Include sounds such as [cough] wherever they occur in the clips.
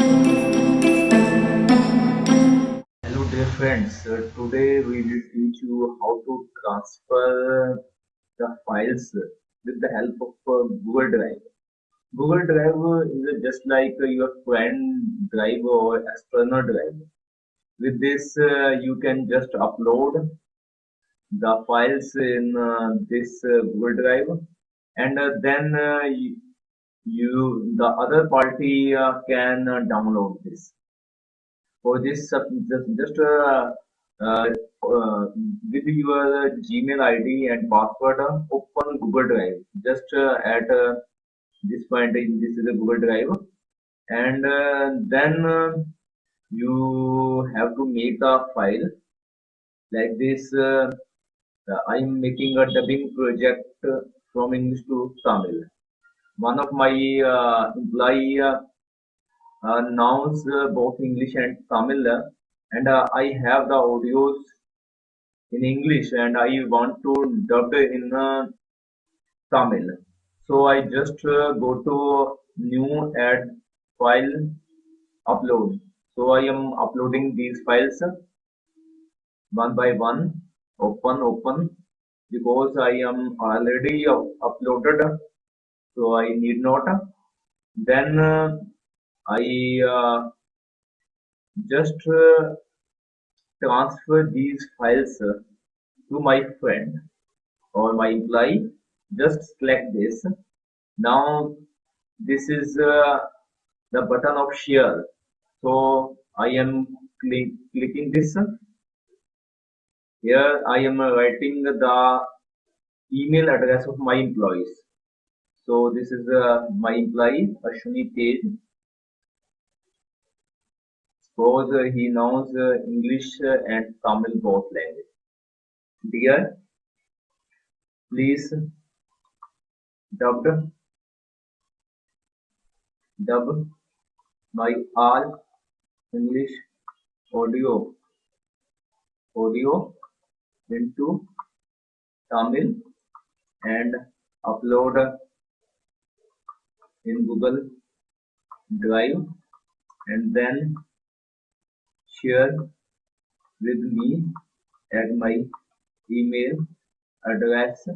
Hello dear friends, uh, today we will teach you how to transfer the files with the help of uh, Google Drive. Google Drive is just like uh, your friend drive or external drive. With this uh, you can just upload the files in uh, this uh, Google Drive and then you, the other party uh, can uh, download this. For this uh, just, just uh, uh, uh, with your Gmail ID and password open Google Drive. Just at this point this is a Google Drive. And then you have to make a file like this uh, I'm making a dubbing project from English to Tamil. One of my uh, employee uh, uh, nouns uh, both English and Tamil and uh, I have the audios in English and I want to dub in Tamil. So I just go to new add file upload. So I am uploading these files one by one open open because I am already uploaded so I need not then uh, I uh, just uh, transfer these files uh, to my friend or my employee. Just select this. Now this is uh, the button of share. So I am click, clicking this. Here I am writing the email address of my employees so this is uh, my employee Ashwini Tej Suppose uh, he knows uh, English uh, and Tamil both language. Dear, please dubbed dub my all English audio audio into Tamil and upload in Google Drive and then share with me at my email address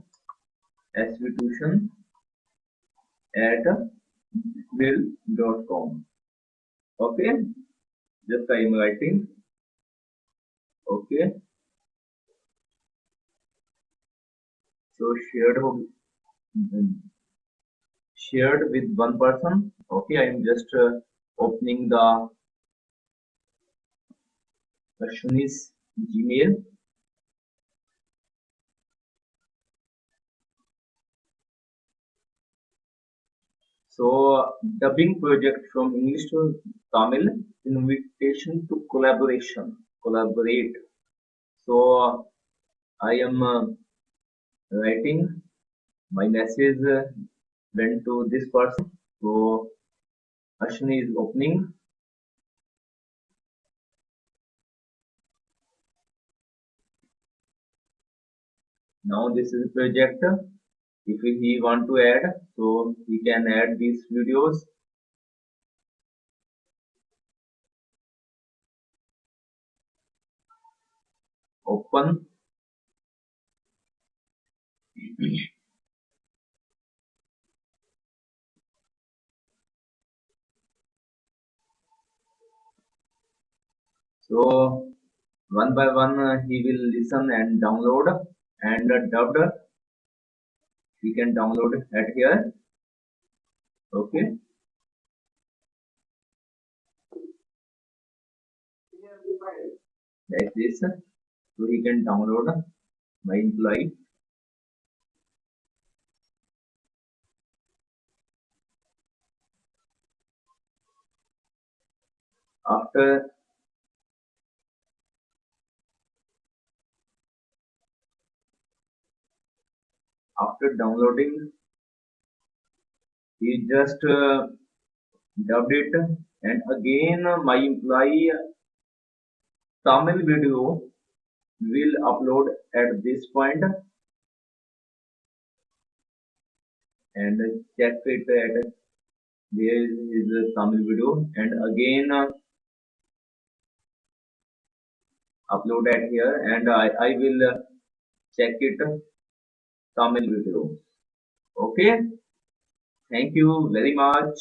svtuition at mail.com okay? Just I am writing. Okay? So shared shared with one person okay I am just uh, opening the Ashwini's Gmail. So dubbing project from English to Tamil, invitation to collaboration, collaborate. So I am uh, writing my message uh, went to this person. So Ashwini is opening. Now this is a project if he want to add so he can add these videos. Open [clears throat] so one by one uh, he will listen and download and dubbed. We can download at here. Okay. Like this. So he can download my employee. After after downloading he just uh, dubbed it. And again my employee Tamil video will upload at this point. And check it at there is uh, Tamil video. And again uh, upload that here. And I, I will uh, check it. uh, Tamil video okay? Thank you very much